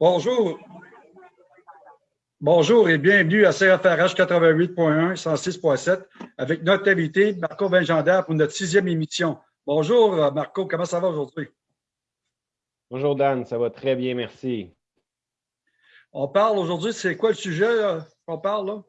Bonjour. Bonjour et bienvenue à CFRH 88.1, 106.7 avec notre invité Marco Benjander pour notre sixième émission. Bonjour Marco, comment ça va aujourd'hui? Bonjour Dan, ça va très bien, merci. On parle aujourd'hui, c'est quoi le sujet qu'on parle là?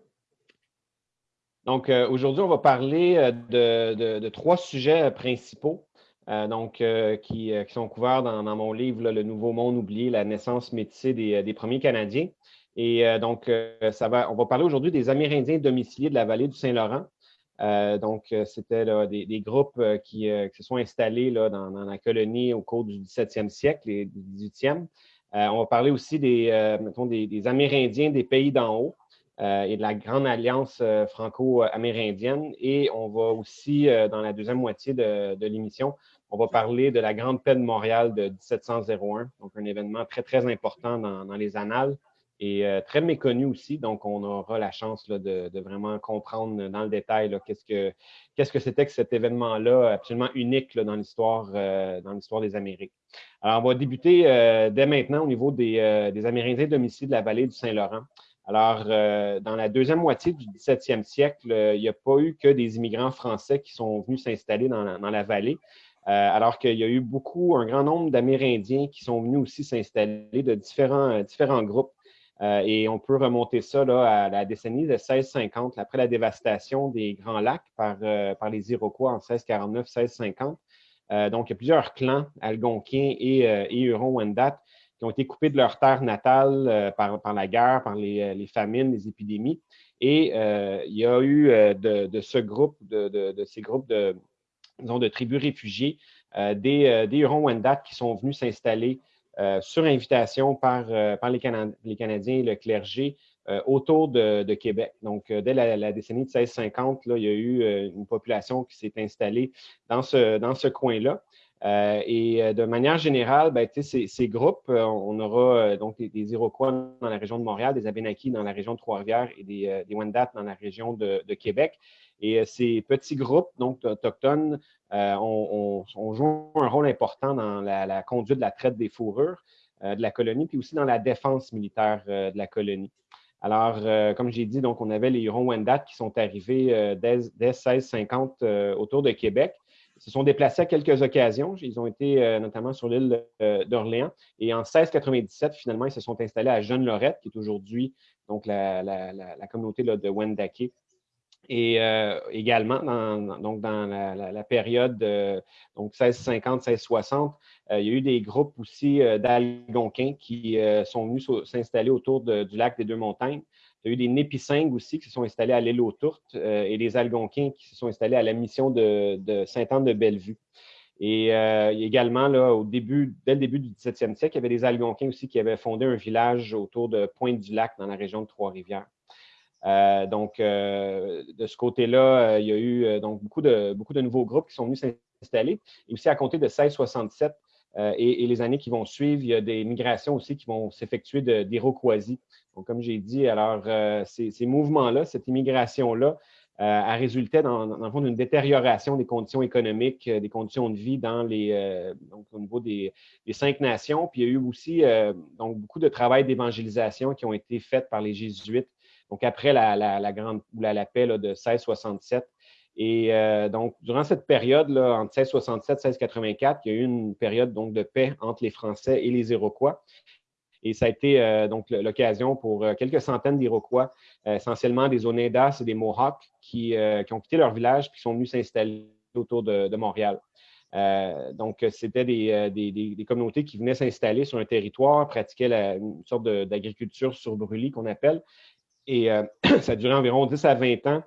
Donc euh, aujourd'hui, on va parler euh, de, trois sujets principaux. Euh, donc, qui, sont couverts dans, mon livre Le Nouveau Monde oublié, la naissance métissée des premiers Canadiens. Et euh, donc, euh, on va parler aujourd'hui des Amérindiens domiciliés de la vallée du Saint-Laurent. Euh, donc, c'était des, groupes qui, se sont installés dans, la colonie au cours du 17e siècle et du 18e. on va parler aussi des, des, Amérindiens des pays d'en haut et de la Grande Alliance franco-amérindienne. Et on va aussi, dans la deuxième moitié de, l'émission, on va parler de la Grande Paix de Montréal de 1701, donc un événement très, très important dans les annales et euh, très méconnu aussi. Donc, on aura la chance de, vraiment comprendre dans le détail qu'est-ce que c'était que cet événement-là absolument unique dans l'histoire euh, des Amériques. Alors, on va débuter euh, dès maintenant au niveau des, des Amérindiens domiciliés de la vallée du Saint-Laurent. Alors, dans la deuxième moitié du 17e siècle, il n'y a pas eu que des immigrants français qui sont venus s'installer dans, la vallée. alors qu'il y a eu beaucoup, un grand nombre d'Amérindiens qui sont venus aussi s'installer de différents, différents groupes. Euh, et on peut remonter ça à la décennie de 1650, après la dévastation des Grands Lacs par, euh, par les Iroquois en 1649-1650. Euh, donc, il y a plusieurs clans algonquiens et, et Hurons-Wendat qui ont été coupés de leur terre natale par, par, la guerre, par les, les, famines, les épidémies. Et il y a eu de, de ce groupe, de, de, ces groupes de, disons, de tribus réfugiées, des, des Hurons-Wendat qui sont venus s'installer euh, sur invitation par, euh, par les, Canadiens et le clergé euh, autour de, Québec. Donc, dès la, décennie de 1650, là, il y a eu une population qui s'est installée dans ce, dans ce coin-là. Et de manière générale, ben, ces, groupes, on aura donc des, Iroquois dans la région de Montréal, des Abénakis dans la région de Trois-Rivières et des, des Wendat dans la région de, Québec. Et ces petits groupes donc autochtones euh, on, un rôle important dans la, conduite de la traite des fourrures euh, de la colonie, puis aussi dans la défense militaire euh, de la colonie. Alors, comme j'ai dit, donc on avait les Hurons-Wendat qui sont arrivés dès, 1650 autour de Québec. Ils se sont déplacés à quelques occasions. Ils ont été notamment sur l'île d'Orléans. Et en 1697, finalement, ils se sont installés à Jeune-Lorette, qui est aujourd'hui donc la, communauté de Wendake et euh, également, dans, donc dans la, période donc 1650-1660, euh, il y a eu des groupes aussi euh, d'Algonquins qui sont venus s'installer autour du lac des Deux-Montagnes. Il y a eu des Népissingues aussi qui se sont installés à l'île aux Tourtes et des Algonquins qui se sont installés à la mission de, de Sainte-Anne-de-Bellevue. Et également, là, au début, dès le début du 17e siècle, il y avait des Algonquins aussi qui avaient fondé un village autour de Pointe-du-Lac dans la région de Trois-Rivières. Euh, donc, euh, de ce côté-là, euh, il y a eu donc beaucoup de, beaucoup de nouveaux groupes qui sont venus s'installer. Et aussi, à compter de 1667 et, les années qui vont suivre, il y a des migrations aussi qui vont s'effectuer d'Iroquoisie. Donc, comme j'ai dit, alors, ces, mouvements-là, cette immigration-là, a résulté dans, le fond d'une détérioration des conditions économiques, des conditions de vie dans les, donc, au niveau des, cinq nations. Puis il y a eu aussi donc, beaucoup de travail d'évangélisation qui ont été faits par les Jésuites donc après la, grande la, paix de 1667. Et euh, donc, durant cette période, là, entre 1667 et 1684, il y a eu une période donc, de paix entre les Français et les Iroquois. Et ça a été euh, donc l'occasion pour euh, quelques centaines d'Iroquois, essentiellement des Oneidas et des Mohawks, qui, ont quitté leur village et sont venus s'installer autour de, Montréal. donc, c'était des, communautés qui venaient s'installer sur un territoire, pratiquaient une sorte d'agriculture sur brûlis qu'on appelle, et euh, ça duré environ 10 à 20 ans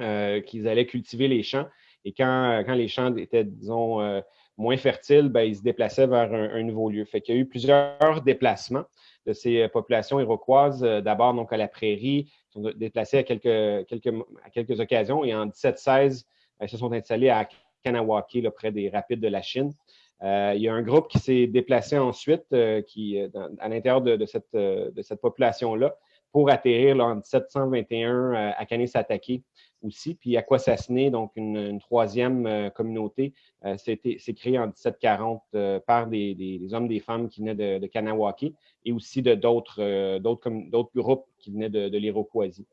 euh, qu'ils allaient cultiver les champs. Et quand, quand les champs étaient, disons, euh, moins fertiles, ben, ils se déplaçaient vers un, nouveau lieu. Fait qu'il y a eu plusieurs déplacements de ces populations iroquoises, d'abord donc à la prairie, ils sont déplacés à quelques, occasions, et en 1716, ils se sont installés à Kanawake, là, près des rapides de la Chine. il y a un groupe qui s'est déplacé ensuite, qui, à l'intérieur de, cette, de cette population-là, pour atterrir en 1721 à Kanesatake aussi. Puis Aquasasne, donc une, troisième communauté, c'est créé en 1740 par des, hommes, des femmes qui venaient de, de Kanawake et aussi de d'autres groupes qui venaient de, de l'Iroquoisie.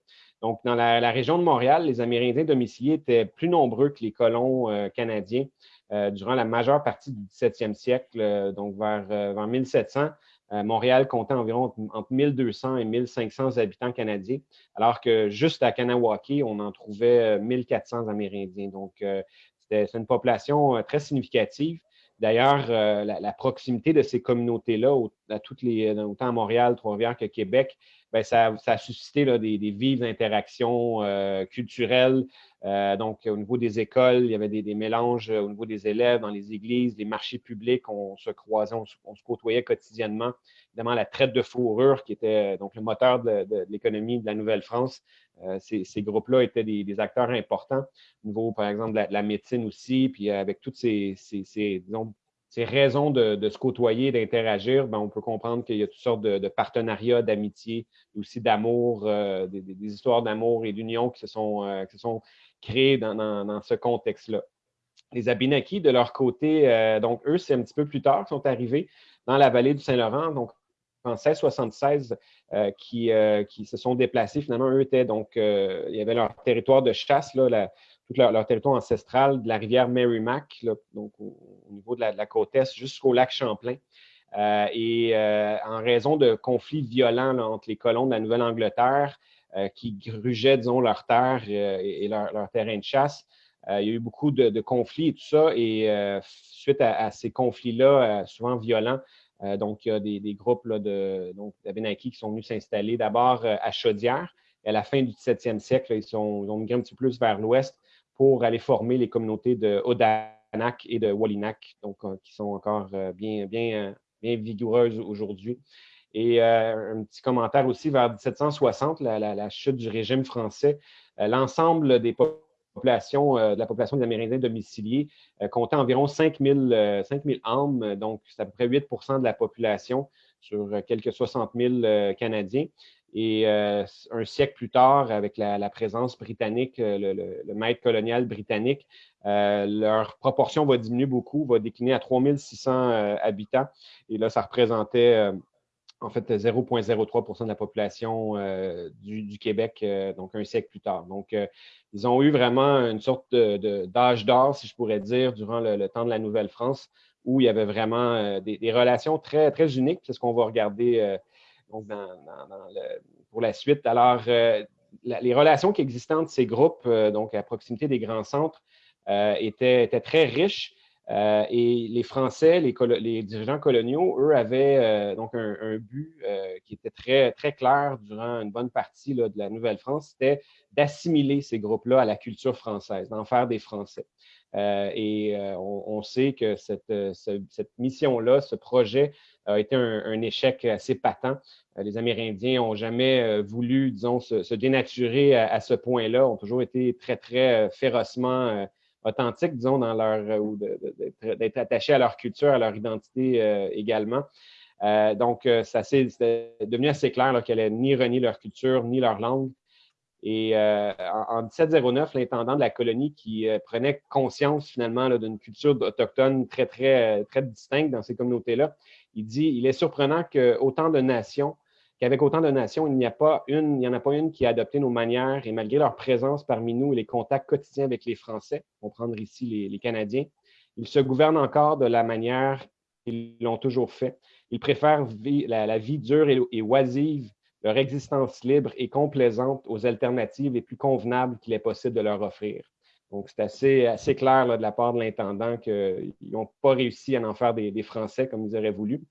Donc, dans la, région de Montréal, les Amérindiens domiciliés étaient plus nombreux que les colons euh, canadiens euh, durant la majeure partie du 17e siècle, euh, donc vers, vers 1700. Montréal comptait environ entre 1200 et 1500 habitants canadiens, alors que juste à Kanawake, on en trouvait 1400 Amérindiens. Donc, c'est une population très significative. D'ailleurs, la, proximité de ces communautés-là, à toutes les, autant à Montréal, Trois-Rivières que Québec, ben, ça, a suscité des, vives interactions euh, culturelles. Euh, donc, au niveau des écoles, il y avait des, mélanges euh, au niveau des élèves, dans les églises, les marchés publics, on se croisait, on, se côtoyait quotidiennement. Évidemment, la traite de fourrure, qui était donc le moteur de, l'économie de la Nouvelle-France, ces, groupes-là étaient des, acteurs importants. Au niveau, par exemple, de la, médecine aussi, puis avec toutes ces, ces disons, ces raisons de, se côtoyer, d'interagir, ben, on peut comprendre qu'il y a toutes sortes de, partenariats, d'amitié, aussi d'amour, euh, des, histoires d'amour et d'union qui, se sont, euh, sont créées dans, ce contexte-là. Les Abinakis, de leur côté, euh, donc eux, c'est un petit peu plus tard qu'ils sont arrivés dans la vallée du Saint-Laurent, donc en 1676, qui, qui se sont déplacés. Finalement, eux étaient donc, il y avait leur territoire de chasse, là, tout leur, territoire ancestral de la rivière Merrimack, donc au, niveau de la, côte est jusqu'au lac Champlain. Euh, et euh, en raison de conflits violents entre les colons de la Nouvelle-Angleterre euh, qui grugeaient, disons, leurs terres et, leur, terrain de chasse, il y a eu beaucoup de, conflits et tout ça. Et suite à, ces conflits-là, souvent violents, donc il y a des, groupes là, de donc, qui sont venus s'installer d'abord à Chaudière. Et à la fin du 17e siècle, ils, ont migré un petit peu plus vers l'ouest pour aller former les communautés de Odanak et de Wallinac, donc, euh, qui sont encore euh, bien, bien, euh, bien vigoureuses aujourd'hui. Et un petit commentaire aussi vers 1760, la, chute du régime français. L'ensemble des populations, de la population des Amérindiens domiciliés comptait environ 5000, 5000 âmes, donc c'est à peu près 8% de la population sur quelques 60 000 Canadiens. Et euh, un siècle plus tard, avec la, présence britannique, euh, le, maître colonial britannique, euh, leur proportion va diminuer beaucoup, va décliner à 3600 habitants. Et là, ça représentait en fait 0,03% de la population du, Québec, donc un siècle plus tard. Donc, ils ont eu vraiment une sorte d'âge d'or, si je pourrais dire, durant le, temps de la Nouvelle-France, où il y avait vraiment des, relations très, très uniques. C'est ce qu'on va regarder pour la suite. Alors, euh, les relations qui existaient entre ces groupes, euh, donc à proximité des grands centres, euh, étaient, très riches. Et les Français, les, dirigeants coloniaux, eux, avaient donc un, but qui était très, très clair durant une bonne partie de la Nouvelle-France, c'était d'assimiler ces groupes-là à la culture française, d'en faire des Français. et on, sait que cette, cette mission-là, ce projet a été un, échec assez patent. Euh, les Amérindiens n'ont jamais euh, voulu, disons, se, dénaturer à, ce point-là, ont toujours été très, très euh, férocement authentiques, disons, dans leur, ou d'être attachés à leur culture, à leur identité également. donc, ça c'est devenu assez clair qu'elle n'allait ni renier leur culture, ni leur langue. Et en, 1709, l'intendant de la colonie qui prenait conscience finalement d'une culture autochtone très, très, très distincte dans ces communautés-là, il dit il est surprenant qu'autant de nations, qu'avec autant de nations, il n'y a pas une, il n'y en a pas une qui a adopté nos manières et malgré leur présence parmi nous et les contacts quotidiens avec les Français, on prendre ici les, Canadiens, ils se gouvernent encore de la manière qu'ils l'ont toujours fait. Ils préfèrent la, vie dure et, oisive, leur existence libre et complaisante aux alternatives les plus convenables qu'il est possible de leur offrir. Donc, c'est assez, clair de la part de l'intendant qu'ils n'ont pas réussi à en faire des, Français comme ils auraient voulu.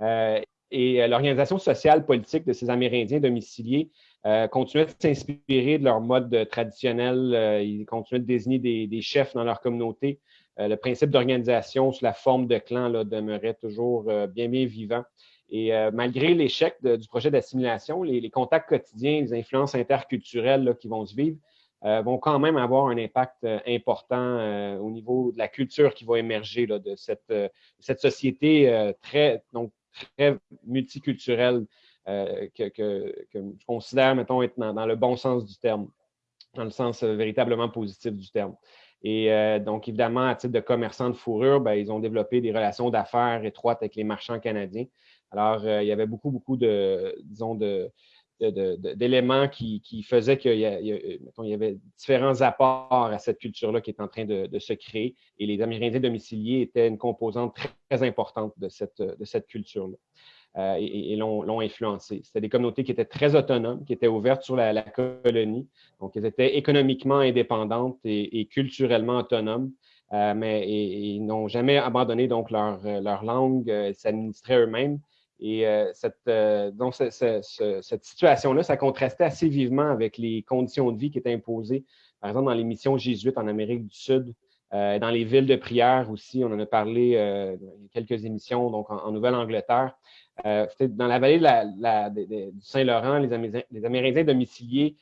Euh, et euh, l'organisation sociale politique de ces Amérindiens domiciliés euh, continuait de s'inspirer de leur mode traditionnel. ils continuaient de désigner des, chefs dans leur communauté. le principe d'organisation sous la forme de clan demeurait toujours bien, bien vivant. Et malgré l'échec du projet d'assimilation, les, contacts quotidiens, les influences interculturelles qui vont se vivre, euh, vont quand même avoir un impact euh, important euh, au niveau de la culture qui va émerger de cette, cette société très, donc, très multiculturelle que, je considère, mettons, être dans, le bon sens du terme, dans le sens véritablement positif du terme. Et donc, évidemment, à titre de commerçant de fourrure, ben, ils ont développé des relations d'affaires étroites avec les marchands canadiens. Alors, il y avait beaucoup, beaucoup de, disons, de, d'éléments qui, faisaient qu'il y, y, avait différents apports à cette culture-là qui est en train de, se créer. Et les Amérindiens domiciliés étaient une composante très, importante de cette, de cette culture-là. Euh, et, l'ont influencé. C'était des communautés qui étaient très autonomes, qui étaient ouvertes sur la, colonie. Donc, elles étaient économiquement indépendantes et, culturellement autonomes. Euh, mais ils n'ont jamais abandonné donc leur, leur langue, euh, s'administraient eux-mêmes et euh, cette, euh, cette situation-là, ça contrastait assez vivement avec les conditions de vie qui étaient imposées, par exemple, dans les missions jésuites en Amérique du Sud, euh, dans les villes de prière aussi. On en a parlé a quelques émissions, donc en, Nouvelle-Angleterre. dans la vallée du Saint-Laurent, les, Amérindiens domiciliés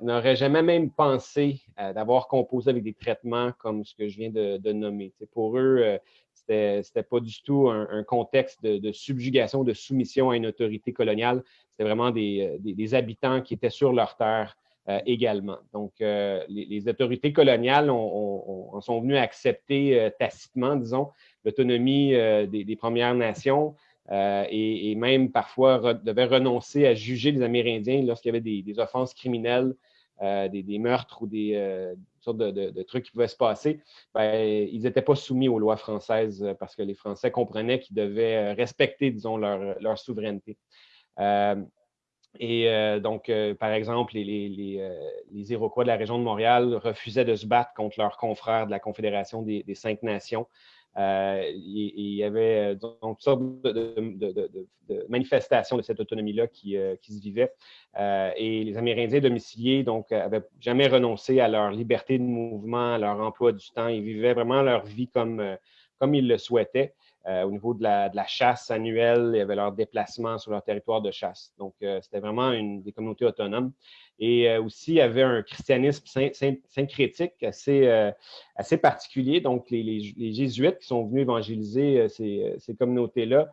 n'auraient jamais même pensé d'avoir composé avec des traitements comme ce que je viens de, nommer. pour eux, c'était pas du tout un, contexte de, subjugation, de soumission à une autorité coloniale. C'était vraiment des, euh, habitants qui étaient sur leur terre euh, également. Donc, euh, les, autorités coloniales en sont venues accepter tacitement, disons, l'autonomie des, Premières Nations et, même parfois devaient renoncer à juger les Amérindiens lorsqu'il y avait des, offenses criminelles, des, meurtres ou des, de, trucs qui pouvaient se passer, ben, ils n'étaient pas soumis aux lois françaises euh, parce que les Français comprenaient qu'ils devaient euh, respecter, disons, leur, souveraineté. Euh, et donc, par exemple, les, Iroquois de la région de Montréal refusaient de se battre contre leurs confrères de la Confédération des Cinq Nations il, y avait euh, donc, toutes sortes de, manifestations de cette autonomie-là qui, euh, se vivaient. et les Amérindiens domiciliés donc avaient jamais renoncé à leur liberté de mouvement, à leur emploi du temps. Ils vivaient vraiment leur vie comme, comme ils le souhaitaient. Au niveau de la, chasse annuelle, il y avait leur déplacement sur leur territoire de chasse. Donc, c'était vraiment une, des communautés autonomes. Et euh, aussi, il y avait un christianisme syncrétique assez, euh, assez particulier. Donc, les, jésuites qui sont venus évangéliser euh, ces, communautés-là,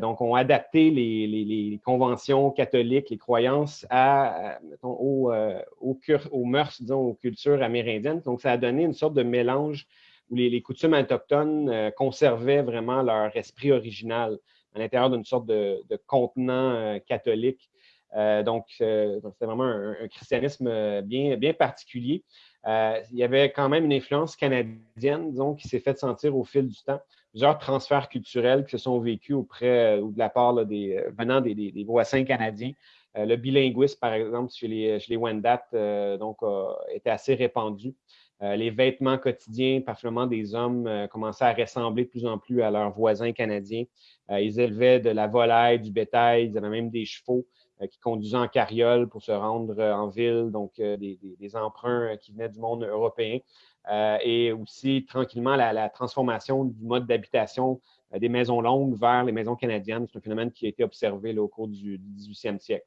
donc, ont adapté les, conventions catholiques, les croyances à, aux, mœurs, disons, aux cultures amérindiennes. Donc, ça a donné une sorte de mélange où les, coutumes autochtones conservaient vraiment leur esprit original à l'intérieur d'une sorte de, contenant catholique euh, donc, euh, c'était vraiment un, christianisme euh, bien, bien particulier. il y avait quand même une influence canadienne, disons, qui s'est faite sentir au fil du temps. Plusieurs transferts culturels qui se sont vécus auprès ou de la part des, venant des, voisins canadiens. le bilinguisme, par exemple, chez les, chez Wendat, donc, était assez répandu. Les vêtements quotidiens, particulièrement des hommes, commençaient à ressembler de plus en plus à leurs voisins canadiens. ils élevaient de la volaille, du bétail, ils avaient même des chevaux. Euh, qui conduisaient en carriole pour se rendre euh, en ville, donc euh, des, emprunts qui venaient du monde européen. et aussi tranquillement la, transformation du mode d'habitation des maisons longues vers les maisons canadiennes. C'est un phénomène qui a été observé au cours du, 18e siècle.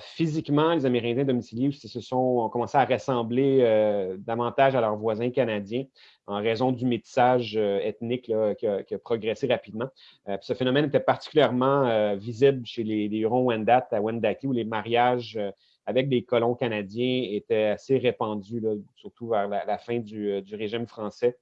Physiquement, les Amérindiens domiciliés se sont ont commencé à ressembler davantage à leurs voisins canadiens en raison du métissage euh, ethnique qui, a, progressé rapidement. Euh, ce phénomène était particulièrement euh, visible chez les, Hurons-Wendat à Wendake, où les mariages avec des colons canadiens étaient assez répandus, surtout vers la, fin du, régime français.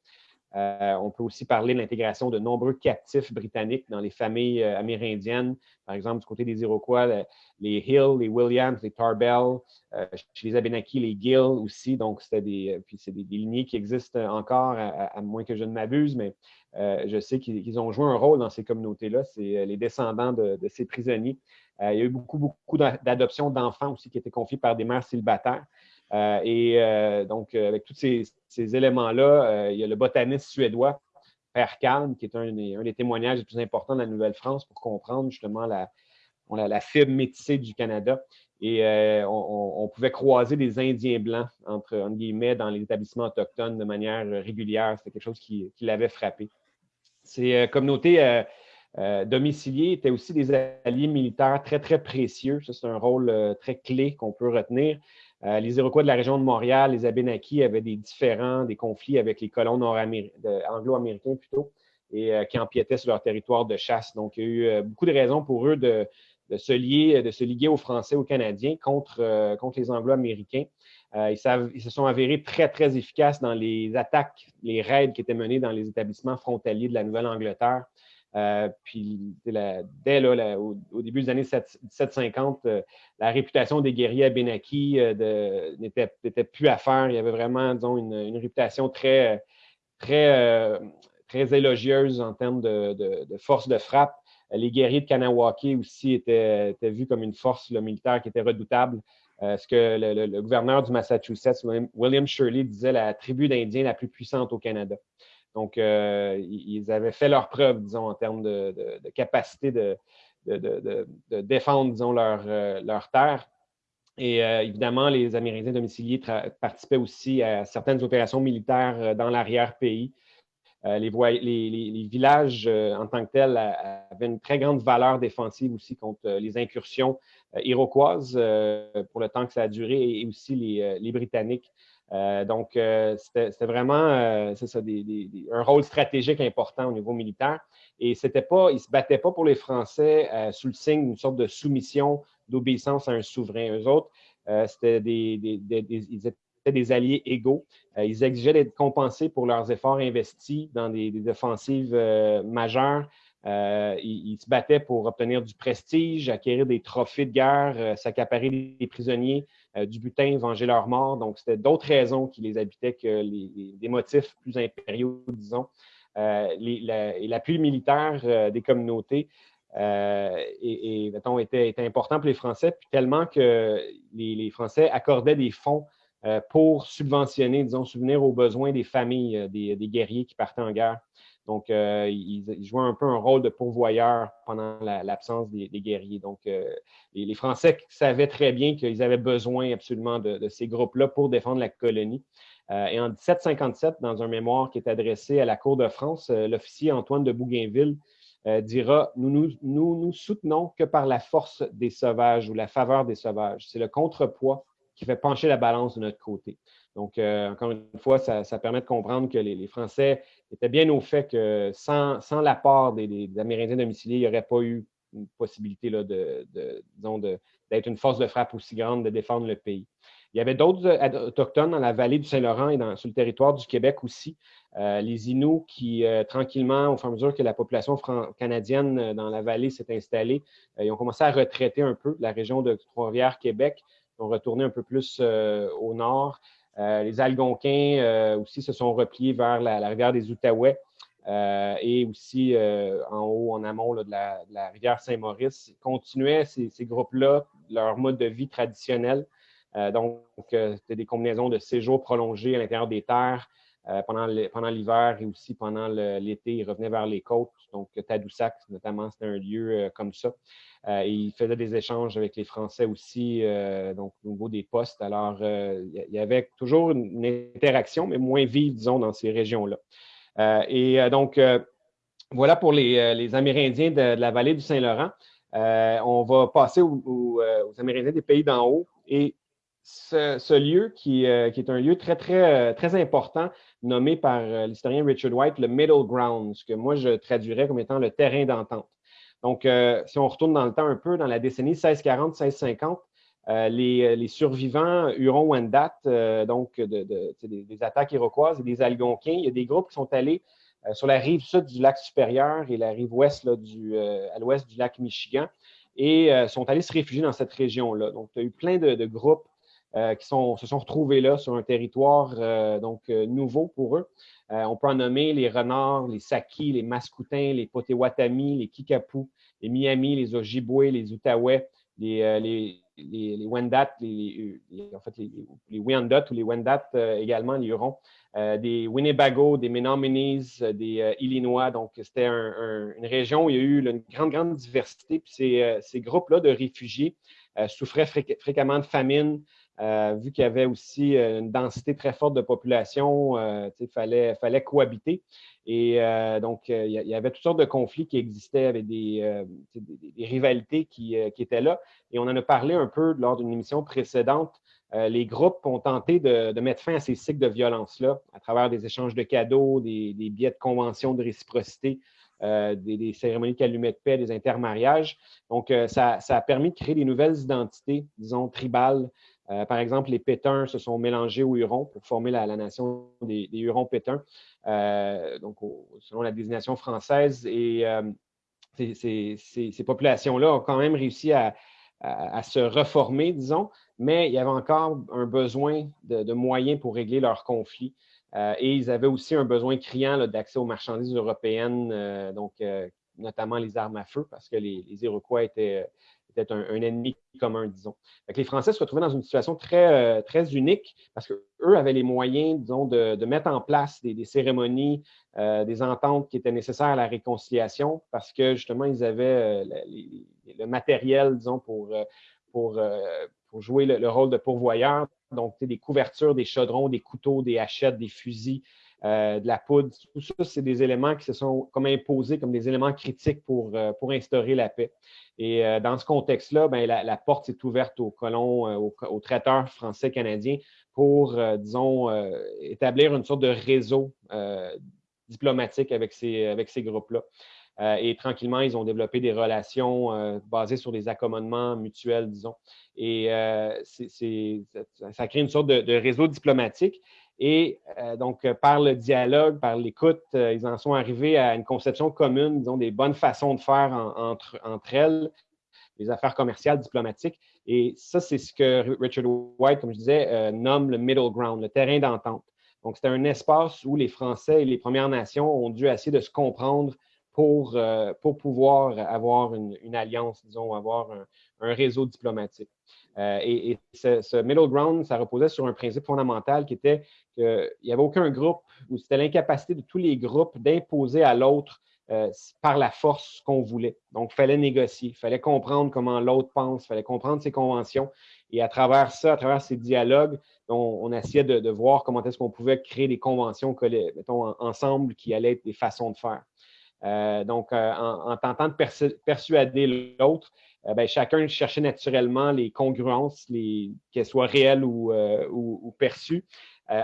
On peut aussi parler de l'intégration de nombreux captifs britanniques dans les familles amérindiennes. Par exemple, du côté des Iroquois, les Hill, les Williams, les Tarbell, euh, chez les Abenaki, les Gill aussi. Donc, des, euh, c'est des, lignées qui existent encore, à, moins que je ne m'abuse, mais euh, je sais qu'ils ont joué un rôle dans ces communautés-là. C'est les descendants de, ces prisonniers. Il y a eu beaucoup, beaucoup d'adoptions d'enfants aussi qui étaient confiés par des mères célibataires. et donc, avec tous ces, éléments-là, il y a le botaniste suédois, Père Calme, qui est un, un, des témoignages les plus importants de la Nouvelle-France pour comprendre justement la, on a la fibre métissée du Canada. Et euh, on, pouvait croiser des Indiens blancs, entre, guillemets, dans les établissements autochtones de manière régulière. C'était quelque chose qui, l'avait frappé. Ces euh, communautés euh, domiciliées étaient aussi des alliés militaires très, très précieux. Ça, c'est un rôle très clé qu'on peut retenir. les Iroquois de la région de Montréal, les Abénakis avaient des différends, des conflits avec les colons anglo-américains plutôt, et qui empiétaient sur leur territoire de chasse. Donc, il y a eu beaucoup de raisons pour eux de, de, se lier, de se liguer aux Français, aux Canadiens contre, contre les Anglo-Américains. ils, ils, se sont avérés très, très efficaces dans les attaques, les raids qui étaient menés dans les établissements frontaliers de la Nouvelle-Angleterre. Euh, puis dès là, au, début des années 1750, euh, la réputation des guerriers à Benaki euh, n'était plus à faire. Il y avait vraiment, disons, une, réputation très, très, très élogieuse en termes de, force de frappe. Les guerriers de Kanawake aussi étaient, vus comme une force militaire qui était redoutable. ce que le, gouverneur du Massachusetts, William Shirley, disait la tribu d'Indiens la plus puissante au Canada. Donc, euh, ils avaient fait leur preuve, disons, en termes de, capacité de, défendre, disons, leur, euh, terre. Et euh, évidemment, les Amérindiens domiciliés participaient aussi à certaines opérations militaires dans l'arrière-pays. Les, les, villages en tant que tels avaient une très grande valeur défensive aussi contre les incursions iroquoises pour le temps que ça a duré et aussi les Britanniques. Euh, donc, euh, c'était vraiment euh, ça, un rôle stratégique important au niveau militaire. Et c'était pas, ils se battaient pas pour les Français sous le signe d'une sorte de soumission, d'obéissance à un souverain. Eux autres, c'était des, ils étaient des alliés égaux. ils exigeaient d'être compensés pour leurs efforts investis dans des, offensives majeures. ils, se battaient pour obtenir du prestige, acquérir des trophées de guerre, s'accaparer des prisonniers, euh, du butin, venger leur mort. Donc, c'était d'autres raisons qui les habitaient que des motifs plus impériaux, disons. Euh, et l'appui militaire euh, des communautés était, important pour les Français, puis tellement que les, Français accordaient des fonds pour subventionner, disons, souvenir aux besoins des familles des, guerriers qui partaient en guerre. Donc, euh, ils, jouaient un peu un rôle de pourvoyeur pendant l'absence des, guerriers. Donc, euh, les, Français savaient très bien qu'ils avaient besoin absolument de, ces groupes-là pour défendre la colonie. Euh, et en 1757, dans un mémoire qui est adressé à la Cour de France, l'officier Antoine de Bougainville dira nous, nous, nous, nous soutenons que par la force des sauvages ou la faveur des sauvages. C'est le contrepoids qui fait pencher la balance de notre côté. Donc, encore une fois, ça, permet de comprendre que les Français était bien au fait que sans, sans l'apport des, Amérindiens domiciliés, il n'y aurait pas eu une possibilité là, de, d'être une force de frappe aussi grande de défendre le pays. Il y avait d'autres euh, autochtones dans la vallée du Saint-Laurent et dans, sur le territoire du Québec aussi. Euh, les Inuits qui, euh, tranquillement, au fur et à mesure que la population canadienne dans la vallée s'est installée, ils ont commencé à retraiter un peu la région de Trois-Rivières, Québec. Ils ont retourné un peu plus au nord. Euh, les Algonquins euh, aussi se sont repliés vers la, rivière des Outaouais euh, et aussi en haut, en amont de, la, rivière Saint-Maurice. Continuaient ces, groupes-là leur mode de vie traditionnel. donc, c'était des combinaisons de séjours prolongés à l'intérieur des terres pendant l'hiver et aussi pendant l'été. Ils revenaient vers les côtes. Donc, Tadoussac, notamment, c'était un lieu comme ça. Euh, il faisait des échanges avec les Français aussi, euh, donc au niveau des postes. Alors, euh, il y avait toujours une interaction, mais moins vive, disons, dans ces régions-là. et donc, voilà pour les, Amérindiens de, la vallée du Saint-Laurent. on va passer aux, Amérindiens des pays d'en haut. Et ce, lieu, qui, qui, est un lieu très, très, très important, nommé par l'historien Richard White le Middle Ground, ce que moi je traduirais comme étant le terrain d'entente. Donc, euh, si on retourne dans le temps un peu, dans la décennie 1640-1650, euh, les, survivants Huron-Wendat, euh, donc des, attaques iroquoises et des Algonquins, il y a des groupes qui sont allés sur la rive sud du lac supérieur et la rive ouest du, à l'ouest du lac Michigan et sont allés se réfugier dans cette région-là. Donc, il y a eu plein de, groupes qui se sont retrouvés là sur un territoire donc nouveau pour eux. Euh, on peut en nommer les renards, les sakis, les mascoutins, les potewatamis, les kikapous, les miami, les ojibwe, les outaouais, les, euh, les, les, wendat, les, en fait, les, les ou les wendat euh, également, les hurons, des Winnebago, des Menominee, des Illinois. Donc, c'était une région où il y a eu une grande, grande diversité. Puis ces, ces groupes-là de réfugiés souffraient fréquemment de famine, euh, vu qu'il y avait aussi euh, une densité très forte de population, euh, il fallait, cohabiter. Et donc, il y avait toutes sortes de conflits qui existaient avec des, rivalités qui, étaient là. Et on en a parlé un peu lors d'une émission précédente. les groupes ont tenté de, mettre fin à ces cycles de violence-là à travers des échanges de cadeaux, des, des billets de convention de réciprocité, des, cérémonies de calumet de paix, des intermariages. Donc, ça, a permis de créer des nouvelles identités, disons, tribales. Par exemple, les Pétuns se sont mélangés aux Hurons pour former la, nation des, Hurons-Pétuns, donc selon la désignation française. Et ces, populations-là ont quand même réussi à, se reformer, disons, mais il y avait encore un besoin de, moyens pour régler leurs conflits. Euh, et ils avaient aussi un besoin criant d'accès aux marchandises européennes, euh, donc euh, notamment les armes à feu, parce que les, Iroquois étaient, un, ennemi commun, disons. les Français se retrouvaient dans une situation très, très unique parce qu'eux avaient les moyens, disons, de, mettre en place des, cérémonies, des ententes qui étaient nécessaires à la réconciliation parce que justement, ils avaient le matériel, disons, pour, pour, pour jouer le, rôle de pourvoyeur. Donc, des couvertures, des chaudrons, des couteaux, des hachettes, des fusils, euh, de la poudre. Tout ça, c'est des éléments qui se sont comme imposés comme des éléments critiques pour, euh, pour instaurer la paix. Et euh, dans ce contexte-là, ben, la, porte s'est ouverte aux colons, aux, traiteurs français-canadiens pour, disons, établir une sorte de réseau diplomatique avec ces, avec ces groupes-là. Euh, et tranquillement, ils ont développé des relations euh, basées sur des accommodements mutuels, disons. Et euh, ça, crée une sorte de, réseau diplomatique. Et donc, par le dialogue, par l'écoute, ils en sont arrivés à une conception commune, disons, des bonnes façons de faire entre, entre elles, les affaires commerciales, diplomatiques. Et ça, c'est ce que Richard White, comme je disais, nomme le middle ground, le terrain d'entente. Donc, c'était un espace où les Français et les Premières Nations ont dû essayer de se comprendre pour, euh, pour pouvoir avoir une, alliance, disons, avoir un, réseau diplomatique. Euh, et, ce, middle ground, ça reposait sur un principe fondamental qui était qu'il n'y avait aucun groupe, ou c'était l'incapacité de tous les groupes d'imposer à l'autre euh, par la force qu'on voulait. Donc, il fallait négocier, il fallait comprendre comment l'autre pense, il fallait comprendre ses conventions. Et à travers ça, à travers ces dialogues, on, essayait de, voir comment est-ce qu'on pouvait créer des conventions, mettons, ensemble, qui allaient être des façons de faire. Euh, donc, euh, en, tentant de persuader l'autre, euh, ben, chacun cherchait naturellement les congruences, qu'elles soient réelles ou, perçues,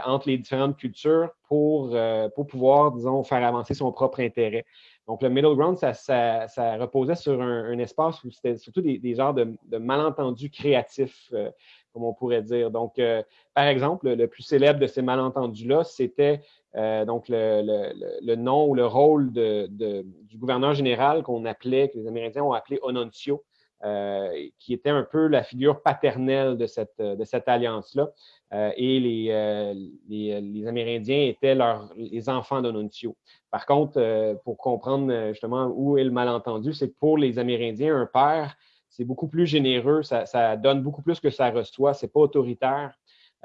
entre les différentes cultures pour, pour pouvoir, disons, faire avancer son propre intérêt. Donc, le middle ground, ça, reposait sur un, espace où c'était surtout des, genres de, malentendus créatifs, comme on pourrait dire. Donc, par exemple, le, plus célèbre de ces malentendus-là, c'était euh, donc, le, nom ou le rôle du gouverneur général qu'on appelait, que les Amérindiens ont appelé Ononcio, euh, qui était un peu la figure paternelle de cette, alliance-là. Euh, et les, les, Amérindiens étaient les enfants d'Ononcio. Par contre, pour comprendre justement où est le malentendu, c'est que pour les Amérindiens, un père, c'est beaucoup plus généreux, ça, ça, donne beaucoup plus que ça reçoit, c'est pas autoritaire.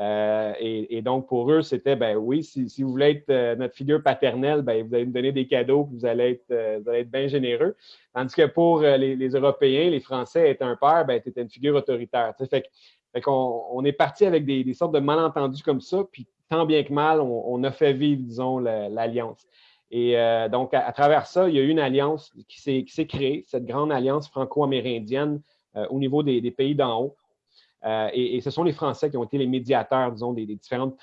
Euh, et, donc, pour eux, c'était, ben oui, si, vous voulez être euh, notre figure paternelle, ben, vous allez nous donner des cadeaux, vous allez être, euh, vous allez être bien généreux. Tandis que pour les, Européens, les Français, être un père, ben, tu étais une figure autoritaire. Fait, fait qu'on on est parti avec des, sortes de malentendus comme ça, puis tant bien que mal, on, a fait vivre, disons, l'alliance. Et donc, à, travers ça, il y a eu une alliance qui s'est créée, cette grande alliance franco-amérindienne au niveau des pays d'en haut. Euh, et, ce sont les Français qui ont été les médiateurs, disons, des, différentes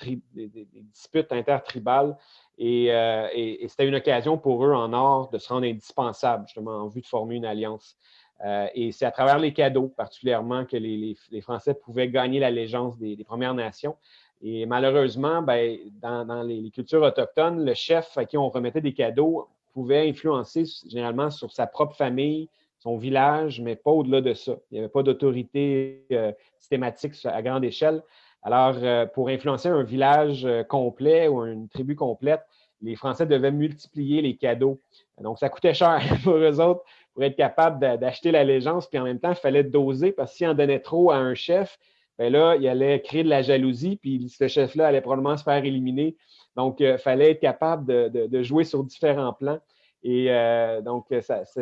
disputes intertribales. Euh, et, c'était une occasion pour eux en or de se rendre indispensables, justement, en vue de former une alliance. Euh, et c'est à travers les cadeaux, particulièrement, que les, Français pouvaient gagner l'allégeance des, des, Premières Nations. Et malheureusement, ben, dans, les, cultures autochtones, le chef à qui on remettait des cadeaux pouvait influencer généralement sur sa propre famille, son village, mais pas au-delà de ça. Il n'y avait pas d'autorité euh, systématique à grande échelle. Alors, euh, pour influencer un village euh, complet ou une tribu complète, les Français devaient multiplier les cadeaux. Donc, ça coûtait cher pour eux autres pour être capable d'acheter l'allégeance, puis en même temps, il fallait doser parce qu'il en donnait trop à un chef, bien là, il allait créer de la jalousie, puis ce chef-là allait probablement se faire éliminer. Donc, il fallait être capable de jouer sur différents plans. Et euh, donc,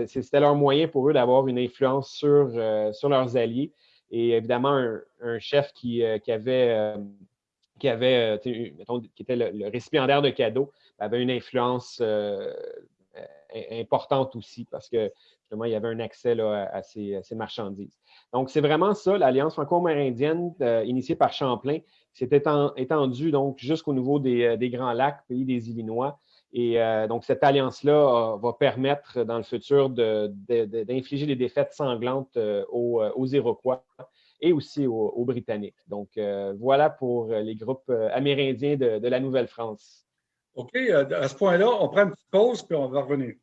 c'était leur moyen pour eux d'avoir une influence sur, euh, sur leurs alliés. Et évidemment, un, chef qui, euh, qui avait, qui, avait mettons, qui était le, récipiendaire de cadeaux avait une influence importante aussi parce que justement, il y avait un accès à, ces, ces, marchandises. Donc, c'est vraiment ça, l'Alliance franco-amérindienne initiée par Champlain, s'est étendue donc jusqu'au niveau des, des, Grands Lacs, pays des Illinois. Et donc, cette alliance-là va permettre dans le futur d'infliger des défaites sanglantes aux, Iroquois et aussi aux, Britanniques. Donc, voilà pour les groupes amérindiens de, de la Nouvelle-France. OK, à ce point-là, on prend une petite pause puis on va revenir.